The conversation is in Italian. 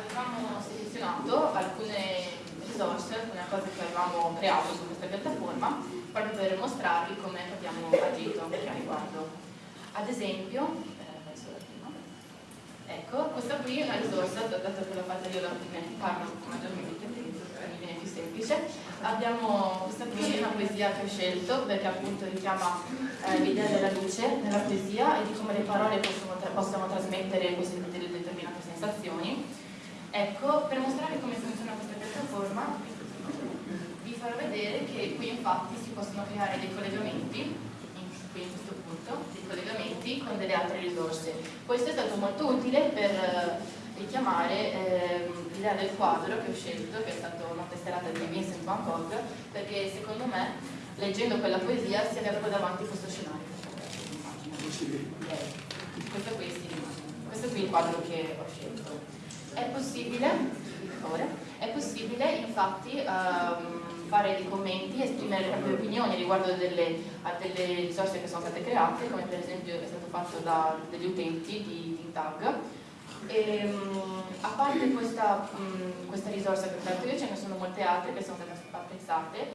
avevamo selezionato alcune risorse, alcune cose che avevamo creato su questa piattaforma proprio per mostrarvi come abbiamo agito a riguardo. Ad esempio, eh, ecco, questa qui è una risorsa, dato che l'ho fatta io da ne parlo maggiormente, mi viene più semplice, abbiamo questa qui una poesia che ho scelto perché appunto richiama eh, l'idea della luce nella poesia e di come le parole possono, possono trasmettere queste determinate sensazioni. Ecco, per mostrare come funziona questa piattaforma vi farò vedere che qui infatti si possono creare dei collegamenti, qui in questo punto, dei collegamenti con delle altre risorse. Questo è stato molto utile per eh, richiamare eh, l'idea del quadro che ho scelto, che è stata una tesserata di Vincent Van Gogh, perché secondo me, leggendo quella poesia, si aveva davanti questo scenario. Questo qui, sì, questo qui è il quadro che ho scelto. È possibile, è possibile infatti um, fare dei commenti, esprimere le proprie opinioni riguardo delle, a delle risorse che sono state create, come per esempio è stato fatto da degli utenti di ThinTag, e, um, a parte questa, um, questa risorsa che ho creato io ce ne sono molte altre che sono state apprezzate